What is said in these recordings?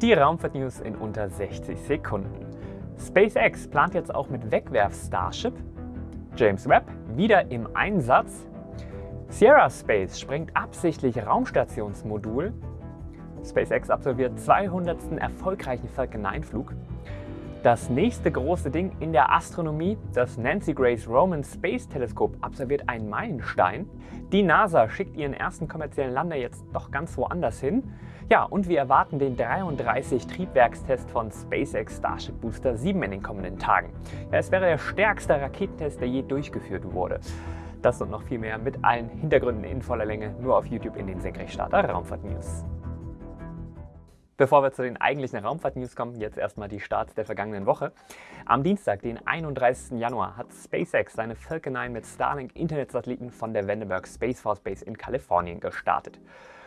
Die Raumfahrt-News in unter 60 Sekunden. SpaceX plant jetzt auch mit Wegwerf-Starship. James Webb wieder im Einsatz. Sierra Space sprengt absichtlich Raumstationsmodul. SpaceX absolviert 200. erfolgreichen Falcon 9 Flug. Das nächste große Ding in der Astronomie, das Nancy Grace Roman Space Teleskop, absolviert einen Meilenstein. Die NASA schickt ihren ersten kommerziellen Lander jetzt doch ganz woanders hin. Ja, und wir erwarten den 33 Triebwerkstest von SpaceX Starship Booster 7 in den kommenden Tagen. Ja, es wäre der stärkste Raketentest, der je durchgeführt wurde. Das und noch viel mehr mit allen Hintergründen in voller Länge nur auf YouTube in den Senkrechtstarter Raumfahrt News. Bevor wir zu den eigentlichen Raumfahrt-News kommen, jetzt erstmal die Starts der vergangenen Woche. Am Dienstag, den 31. Januar, hat SpaceX seine Falcon 9 mit Starlink-Internetsatelliten von der Vandenberg Space Force Base in Kalifornien gestartet.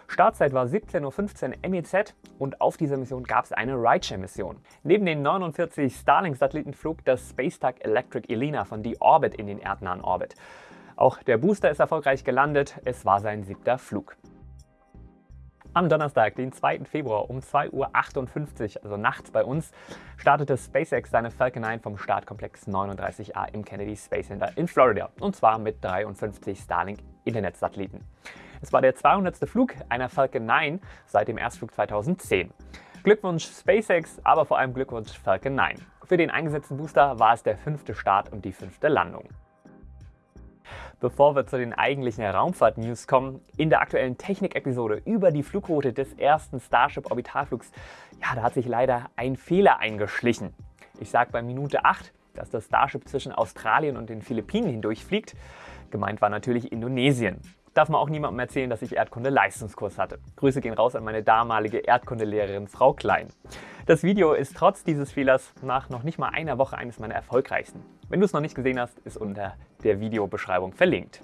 Startzeit war 17.15 Uhr MEZ und auf dieser Mission gab es eine Rideshare-Mission. Neben den 49 Starlink-Satelliten flog das Spacetag Electric Elena von D-Orbit in den erdnahen Orbit. Auch der Booster ist erfolgreich gelandet, es war sein siebter Flug. Am Donnerstag, den 2. Februar um 2.58 Uhr, also nachts bei uns, startete SpaceX seine Falcon 9 vom Startkomplex 39A im Kennedy Space Center in Florida und zwar mit 53 Starlink-Internetsatelliten. Es war der 200. Flug einer Falcon 9 seit dem Erstflug 2010. Glückwunsch SpaceX, aber vor allem Glückwunsch Falcon 9. Für den eingesetzten Booster war es der fünfte Start und die fünfte Landung. Bevor wir zu den eigentlichen Raumfahrt-News kommen, in der aktuellen Technik-Episode über die Flugroute des ersten Starship-Orbitalflugs, ja, da hat sich leider ein Fehler eingeschlichen. Ich sage bei Minute 8, dass das Starship zwischen Australien und den Philippinen hindurchfliegt. Gemeint war natürlich Indonesien. Darf man auch niemandem erzählen, dass ich Erdkunde-Leistungskurs hatte. Grüße gehen raus an meine damalige Erdkundelehrerin Frau Klein. Das Video ist trotz dieses Fehlers nach noch nicht mal einer Woche eines meiner erfolgreichsten. Wenn du es noch nicht gesehen hast, ist unter der Videobeschreibung verlinkt.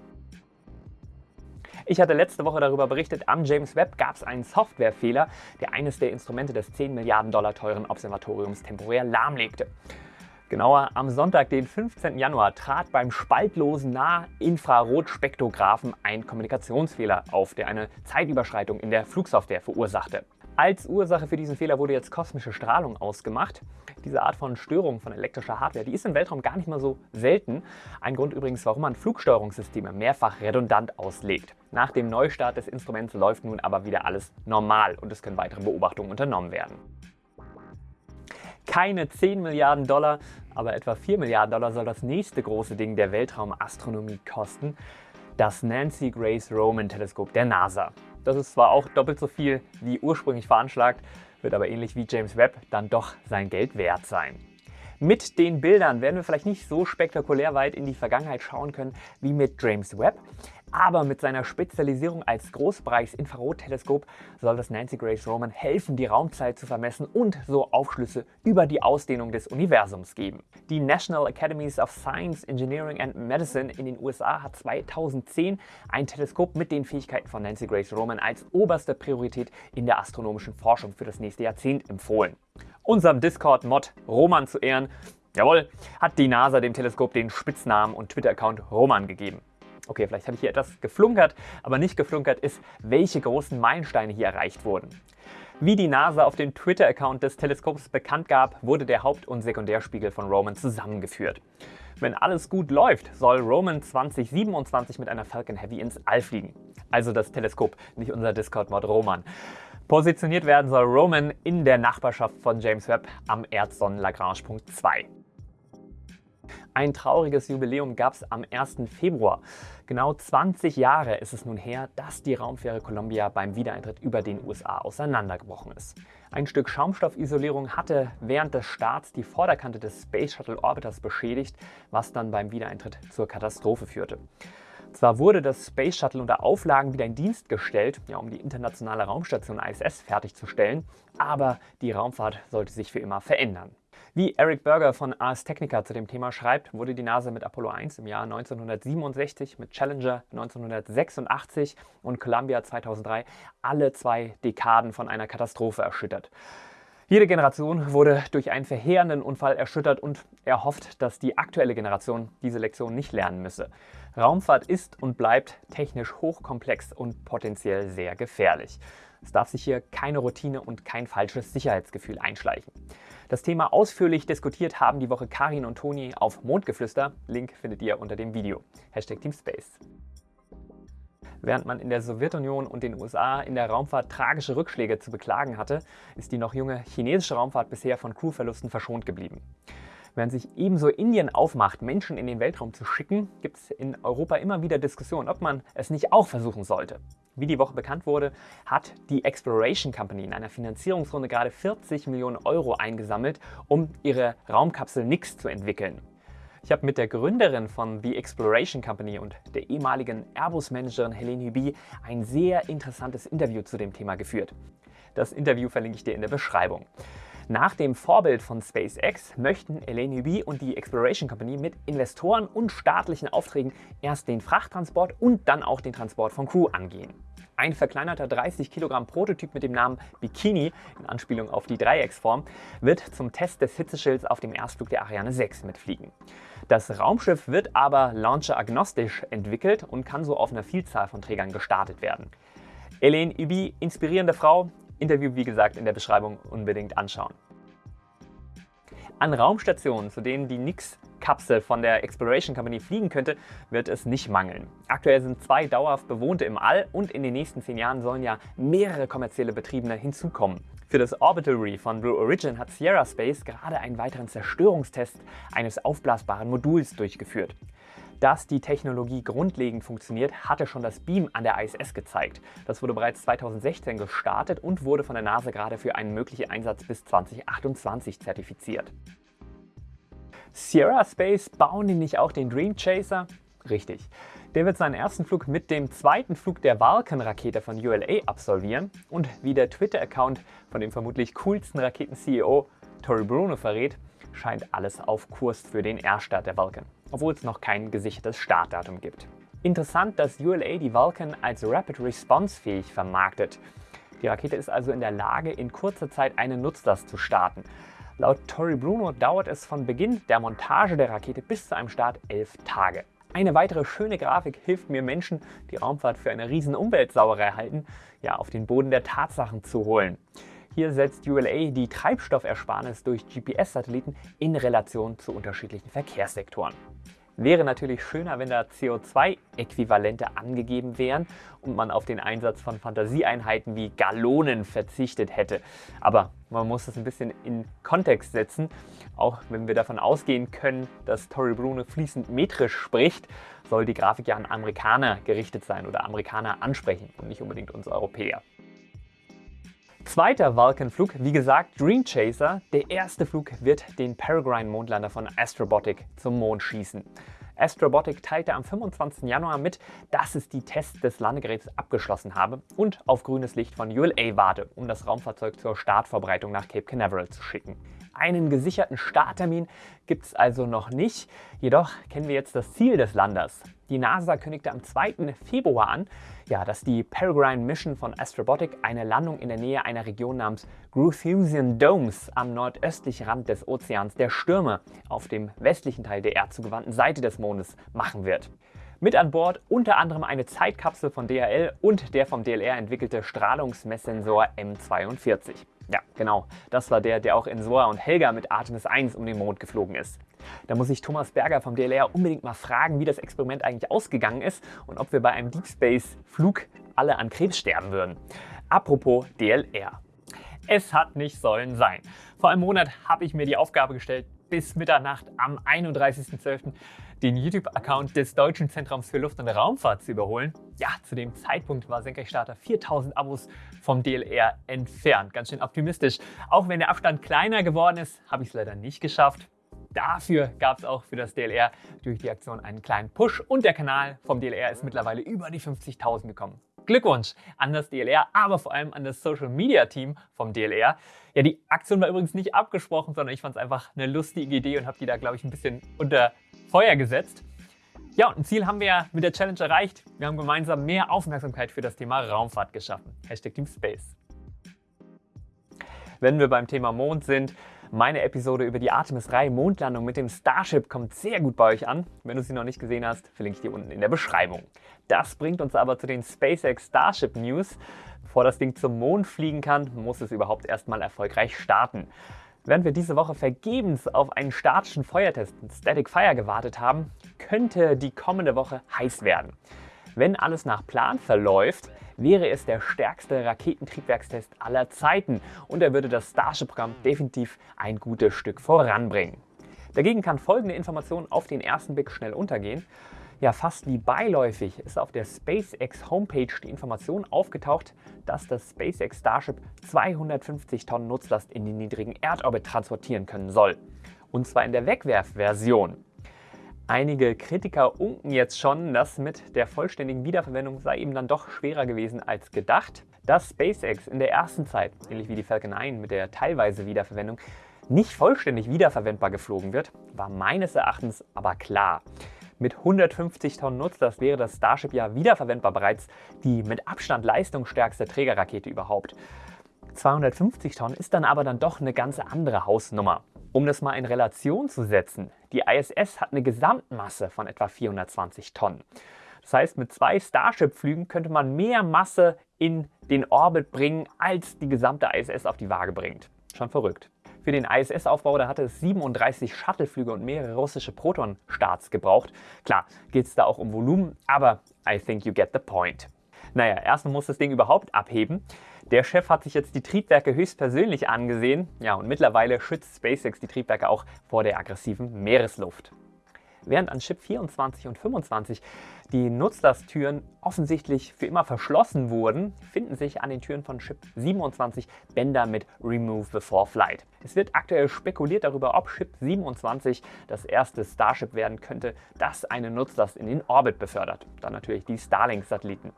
Ich hatte letzte Woche darüber berichtet, am James Webb gab es einen Softwarefehler, der eines der Instrumente des 10 Milliarden Dollar teuren Observatoriums temporär lahmlegte. Genauer, am Sonntag, den 15. Januar, trat beim spaltlosen Nahinfrarotspektrographen ein Kommunikationsfehler auf, der eine Zeitüberschreitung in der Flugsoftware verursachte. Als Ursache für diesen Fehler wurde jetzt kosmische Strahlung ausgemacht. Diese Art von Störung von elektrischer Hardware, die ist im Weltraum gar nicht mal so selten. Ein Grund übrigens, warum man Flugsteuerungssysteme mehrfach redundant auslegt. Nach dem Neustart des Instruments läuft nun aber wieder alles normal und es können weitere Beobachtungen unternommen werden keine 10 Milliarden Dollar, aber etwa 4 Milliarden Dollar soll das nächste große Ding der Weltraumastronomie kosten, das Nancy Grace Roman Teleskop der NASA. Das ist zwar auch doppelt so viel wie ursprünglich veranschlagt, wird aber ähnlich wie James Webb dann doch sein Geld wert sein. Mit den Bildern werden wir vielleicht nicht so spektakulär weit in die Vergangenheit schauen können wie mit James Webb, aber mit seiner Spezialisierung als Großbereichs-Infrarotteleskop soll das Nancy Grace Roman helfen, die Raumzeit zu vermessen und so Aufschlüsse über die Ausdehnung des Universums geben. Die National Academies of Science, Engineering and Medicine in den USA hat 2010 ein Teleskop mit den Fähigkeiten von Nancy Grace Roman als oberste Priorität in der astronomischen Forschung für das nächste Jahrzehnt empfohlen. Unserem Discord-Mod Roman zu Ehren, jawohl, hat die NASA dem Teleskop den Spitznamen und Twitter-Account Roman gegeben. Okay, vielleicht habe ich hier etwas geflunkert, aber nicht geflunkert ist, welche großen Meilensteine hier erreicht wurden. Wie die NASA auf dem Twitter-Account des Teleskops bekannt gab, wurde der Haupt- und Sekundärspiegel von Roman zusammengeführt. Wenn alles gut läuft, soll Roman 2027 mit einer Falcon Heavy ins All fliegen. Also das Teleskop, nicht unser Discord-Mod Roman. Positioniert werden soll Roman in der Nachbarschaft von James Webb am Erdsonnen-Lagrange-Punkt 2. Ein trauriges Jubiläum gab es am 1. Februar. Genau 20 Jahre ist es nun her, dass die Raumfähre Columbia beim Wiedereintritt über den USA auseinandergebrochen ist. Ein Stück Schaumstoffisolierung hatte während des Starts die Vorderkante des Space Shuttle Orbiters beschädigt, was dann beim Wiedereintritt zur Katastrophe führte. Zwar wurde das Space Shuttle unter Auflagen wieder in Dienst gestellt, ja, um die internationale Raumstation ISS fertigzustellen, aber die Raumfahrt sollte sich für immer verändern. Wie Eric Berger von Ars Technica zu dem Thema schreibt, wurde die NASA mit Apollo 1 im Jahr 1967, mit Challenger 1986 und Columbia 2003 alle zwei Dekaden von einer Katastrophe erschüttert. Jede Generation wurde durch einen verheerenden Unfall erschüttert und er hofft, dass die aktuelle Generation diese Lektion nicht lernen müsse. Raumfahrt ist und bleibt technisch hochkomplex und potenziell sehr gefährlich. Es darf sich hier keine Routine und kein falsches Sicherheitsgefühl einschleichen. Das Thema ausführlich diskutiert haben die Woche Karin und Toni auf Mondgeflüster. Link findet ihr unter dem Video. Hashtag Teamspace. Während man in der Sowjetunion und den USA in der Raumfahrt tragische Rückschläge zu beklagen hatte, ist die noch junge chinesische Raumfahrt bisher von Crewverlusten verschont geblieben. Während sich ebenso Indien aufmacht, Menschen in den Weltraum zu schicken, gibt es in Europa immer wieder Diskussionen, ob man es nicht auch versuchen sollte. Wie die Woche bekannt wurde, hat die Exploration Company in einer Finanzierungsrunde gerade 40 Millionen Euro eingesammelt, um ihre Raumkapsel Nix zu entwickeln. Ich habe mit der Gründerin von The Exploration Company und der ehemaligen Airbus-Managerin Helene Huby ein sehr interessantes Interview zu dem Thema geführt. Das Interview verlinke ich dir in der Beschreibung. Nach dem Vorbild von SpaceX möchten Elaine Huby und die Exploration Company mit Investoren und staatlichen Aufträgen erst den Frachttransport und dann auch den Transport von Crew angehen. Ein verkleinerter 30 Kilogramm Prototyp mit dem Namen Bikini, in Anspielung auf die Dreiecksform, wird zum Test des Hitzeschilds auf dem Erstflug der Ariane 6 mitfliegen. Das Raumschiff wird aber launcher-agnostisch entwickelt und kann so auf einer Vielzahl von Trägern gestartet werden. Elaine Ubi, inspirierende Frau, Interview wie gesagt in der Beschreibung unbedingt anschauen. An Raumstationen, zu denen die Nix-Kapsel von der Exploration Company fliegen könnte, wird es nicht mangeln. Aktuell sind zwei dauerhaft bewohnte im All und in den nächsten zehn Jahren sollen ja mehrere kommerzielle Betriebene hinzukommen. Für das Orbital Reef von Blue Origin hat Sierra Space gerade einen weiteren Zerstörungstest eines aufblasbaren Moduls durchgeführt. Dass die Technologie grundlegend funktioniert, hatte schon das Beam an der ISS gezeigt. Das wurde bereits 2016 gestartet und wurde von der NASA gerade für einen möglichen Einsatz bis 2028 zertifiziert. Sierra Space bauen die nicht auch den Dream Chaser? Richtig. Der wird seinen ersten Flug mit dem zweiten Flug der Vulcan-Rakete von ULA absolvieren und wie der Twitter-Account von dem vermutlich coolsten Raketen-CEO Tory Bruno verrät, scheint alles auf Kurs für den Erstart der Vulcan obwohl es noch kein gesichertes Startdatum gibt. Interessant, dass ULA die Vulcan als Rapid Response fähig vermarktet. Die Rakete ist also in der Lage, in kurzer Zeit einen Nutzlast zu starten. Laut Tori Bruno dauert es von Beginn der Montage der Rakete bis zu einem Start elf Tage. Eine weitere schöne Grafik hilft mir Menschen, die Raumfahrt für eine riesen Umweltsauerei halten, ja, auf den Boden der Tatsachen zu holen. Hier setzt ULA die Treibstoffersparnis durch GPS-Satelliten in Relation zu unterschiedlichen Verkehrssektoren. Wäre natürlich schöner, wenn da CO2-Äquivalente angegeben wären und man auf den Einsatz von Fantasieeinheiten wie Gallonen verzichtet hätte. Aber man muss das ein bisschen in Kontext setzen. Auch wenn wir davon ausgehen können, dass Tory Bruno fließend metrisch spricht, soll die Grafik ja an Amerikaner gerichtet sein oder Amerikaner ansprechen und nicht unbedingt uns Europäer. Zweiter Vulcan-Flug, wie gesagt Dream Chaser. Der erste Flug wird den Peregrine-Mondlander von Astrobotic zum Mond schießen. Astrobotic teilte am 25. Januar mit, dass es die Tests des Landegeräts abgeschlossen habe und auf grünes Licht von ULA warte, um das Raumfahrzeug zur Startvorbereitung nach Cape Canaveral zu schicken. Einen gesicherten Starttermin gibt es also noch nicht, jedoch kennen wir jetzt das Ziel des Landers. Die NASA kündigte am 2. Februar an, ja, dass die Peregrine Mission von Astrobotic eine Landung in der Nähe einer Region namens Gruithusian Domes am nordöstlichen Rand des Ozeans der Stürme auf dem westlichen Teil der erdzugewandten Seite des Mondes machen wird. Mit an Bord unter anderem eine Zeitkapsel von DHL und der vom DLR entwickelte Strahlungsmesssensor M42. Ja, genau. Das war der, der auch in Soa und Helga mit Artemis 1 um den Mond geflogen ist. Da muss ich Thomas Berger vom DLR unbedingt mal fragen, wie das Experiment eigentlich ausgegangen ist und ob wir bei einem Deep Space Flug alle an Krebs sterben würden. Apropos DLR. Es hat nicht sollen sein. Vor einem Monat habe ich mir die Aufgabe gestellt, bis Mitternacht am 31.12. den YouTube-Account des Deutschen Zentrums für Luft- und Raumfahrt zu überholen. Ja, zu dem Zeitpunkt war Senkrechtstarter 4000 Abos vom DLR entfernt. Ganz schön optimistisch. Auch wenn der Abstand kleiner geworden ist, habe ich es leider nicht geschafft. Dafür gab es auch für das DLR durch die Aktion einen kleinen Push und der Kanal vom DLR ist mittlerweile über die 50.000 gekommen. Glückwunsch an das DLR, aber vor allem an das Social Media Team vom DLR. Ja, die Aktion war übrigens nicht abgesprochen, sondern ich fand es einfach eine lustige Idee und habe die da, glaube ich, ein bisschen unter Feuer gesetzt. Ja, und ein Ziel haben wir ja mit der Challenge erreicht. Wir haben gemeinsam mehr Aufmerksamkeit für das Thema Raumfahrt geschaffen. Hashtag Team Space. Wenn wir beim Thema Mond sind, Meine Episode über die Artemis 3 Mondlandung mit dem Starship kommt sehr gut bei euch an. Wenn du sie noch nicht gesehen hast, verlinke ich dir unten in der Beschreibung. Das bringt uns aber zu den SpaceX Starship News. Bevor das Ding zum Mond fliegen kann, muss es überhaupt erstmal erfolgreich starten. Während wir diese Woche vergebens auf einen statischen Feuertest, Static Fire, gewartet haben, könnte die kommende Woche heiß werden. Wenn alles nach Plan verläuft, wäre es der stärkste Raketentriebwerkstest aller Zeiten und er würde das Starship-Programm definitiv ein gutes Stück voranbringen. Dagegen kann folgende Information auf den ersten Blick schnell untergehen. Ja, fast wie beiläufig ist auf der SpaceX Homepage die Information aufgetaucht, dass das SpaceX Starship 250 Tonnen Nutzlast in den niedrigen Erdorbit transportieren können soll. Und zwar in der Wegwerfversion. Einige Kritiker unken jetzt schon, dass mit der vollständigen Wiederverwendung sei eben dann doch schwerer gewesen als gedacht. Dass SpaceX in der ersten Zeit, ähnlich wie die Falcon 9 mit der teilweise Wiederverwendung, nicht vollständig wiederverwendbar geflogen wird, war meines Erachtens aber klar. Mit 150 Tonnen Nutzlast wäre das Starship ja wiederverwendbar bereits die mit Abstand leistungsstärkste Trägerrakete überhaupt. 250 Tonnen ist dann aber dann doch eine ganz andere Hausnummer. Um das mal in Relation zu setzen, die ISS hat eine Gesamtmasse von etwa 420 Tonnen. Das heißt, mit zwei Starship-Flügen könnte man mehr Masse in den Orbit bringen, als die gesamte ISS auf die Waage bringt. Schon verrückt. Für den ISS-Aufbau da hatte es 37 Shuttle-Flüge und mehrere russische Proton-Starts gebraucht. Klar, geht es da auch um Volumen, aber I think you get the point. Naja, erstmal muss das Ding überhaupt abheben. Der Chef hat sich jetzt die Triebwerke höchstpersönlich angesehen. Ja, und mittlerweile schützt SpaceX die Triebwerke auch vor der aggressiven Meeresluft. Während an Chip 24 und 25 die Nutzlasttüren offensichtlich für immer verschlossen wurden, finden sich an den Türen von Chip 27 Bänder mit Remove Before Flight. Es wird aktuell spekuliert darüber, ob Chip 27 das erste Starship werden könnte, das eine Nutzlast in den Orbit befördert. Dann natürlich die Starlink-Satelliten.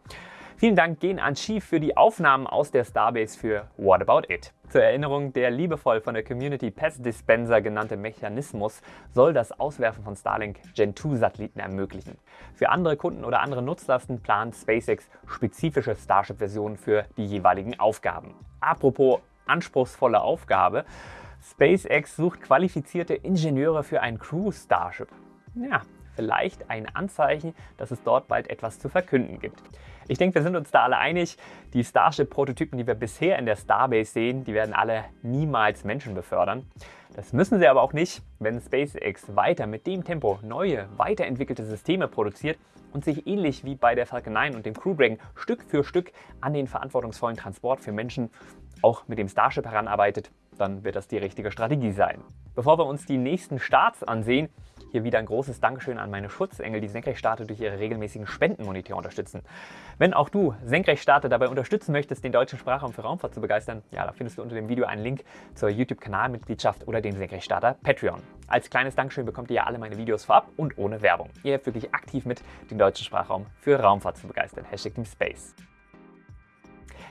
Vielen Dank gehen an Chief für die Aufnahmen aus der Starbase für What About It. Zur Erinnerung, der liebevoll von der Community Pass Dispenser genannte Mechanismus soll das Auswerfen von Starlink Gen 2 Satelliten ermöglichen. Für andere Kunden oder andere Nutzlasten plant SpaceX spezifische Starship-Versionen für die jeweiligen Aufgaben. Apropos anspruchsvolle Aufgabe, SpaceX sucht qualifizierte Ingenieure für ein Crew Starship. Ja, vielleicht ein Anzeichen, dass es dort bald etwas zu verkünden gibt. Ich denke, wir sind uns da alle einig, die Starship-Prototypen, die wir bisher in der Starbase sehen, die werden alle niemals Menschen befördern. Das müssen sie aber auch nicht, wenn SpaceX weiter mit dem Tempo neue, weiterentwickelte Systeme produziert und sich ähnlich wie bei der Falcon 9 und dem Crew Dragon Stück für Stück an den verantwortungsvollen Transport für Menschen auch mit dem Starship heranarbeitet, dann wird das die richtige Strategie sein. Bevor wir uns die nächsten Starts ansehen, hier wieder ein großes Dankeschön an meine Schutzengel, die Senkrechtstarter durch ihre regelmäßigen Spendenmonitor unterstützen. Wenn auch du Senkrechtstarter dabei unterstützen möchtest, den deutschen Sprachraum für Raumfahrt zu begeistern, ja, da findest du unter dem Video einen Link zur YouTube-Kanalmitgliedschaft oder dem Senkrechtstarter Patreon. Als kleines Dankeschön bekommt ihr ja alle meine Videos vorab und ohne Werbung. Ihr helft wirklich aktiv mit, den deutschen Sprachraum für Raumfahrt zu begeistern. Hashtag Team Space.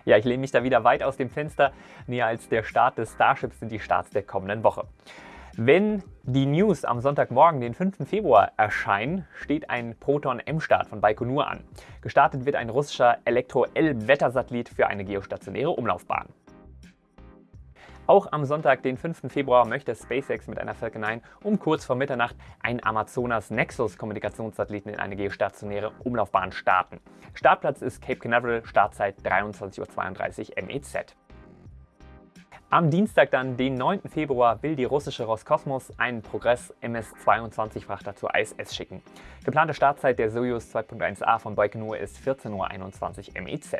Ja, ich lehne mich da wieder weit aus dem Fenster. Näher als der Start des Starships sind die Starts der kommenden Woche. Wenn die News am Sonntagmorgen, den 5. Februar, erscheinen, steht ein Proton-M-Start von Baikonur an. Gestartet wird ein russischer Elektro-L-Wettersatellit für eine geostationäre Umlaufbahn. Auch am Sonntag, den 5. Februar, möchte SpaceX mit einer Falcon 9 um kurz vor Mitternacht einen Amazonas Nexus Kommunikationssatelliten in eine geostationäre Umlaufbahn starten. Startplatz ist Cape Canaveral, Startzeit 23.32 Uhr MEZ. Am Dienstag dann, den 9. Februar, will die russische Roskosmos einen Progress MS-22-Frachter zur ISS schicken. Geplante Startzeit der Soyuz 2.1a von Baikonur ist 14.21 Uhr MEZ.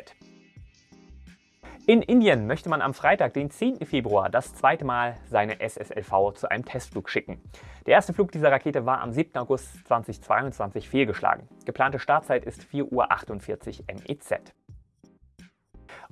In Indien möchte man am Freitag, den 10. Februar, das zweite Mal seine SSLV zu einem Testflug schicken. Der erste Flug dieser Rakete war am 7. August 2022 fehlgeschlagen. Geplante Startzeit ist 4.48 Uhr MEZ.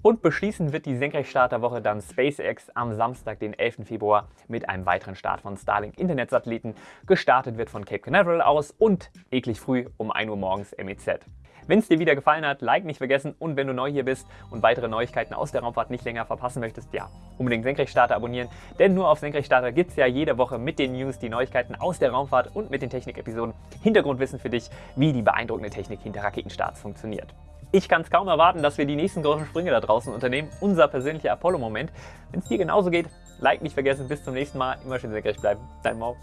Und beschließen wird die Senkrechtstarterwoche dann SpaceX am Samstag, den 11. Februar, mit einem weiteren Start von Starlink Internetsatelliten. Gestartet wird von Cape Canaveral aus und eklig früh um 1 Uhr morgens MEZ. Wenn es dir wieder gefallen hat, Like nicht vergessen und wenn du neu hier bist und weitere Neuigkeiten aus der Raumfahrt nicht länger verpassen möchtest, ja, unbedingt Senkrechtstarter abonnieren, denn nur auf Senkrechtstarter gibt es ja jede Woche mit den News die Neuigkeiten aus der Raumfahrt und mit den Technik-Episoden Hintergrundwissen für dich, wie die beeindruckende Technik hinter Raketenstarts funktioniert. Ich kann es kaum erwarten, dass wir die nächsten großen Sprünge da draußen unternehmen. Unser persönlicher Apollo-Moment. Wenn es dir genauso geht, Like nicht vergessen. Bis zum nächsten Mal. Immer schön senkrecht bleiben. Dein Mau.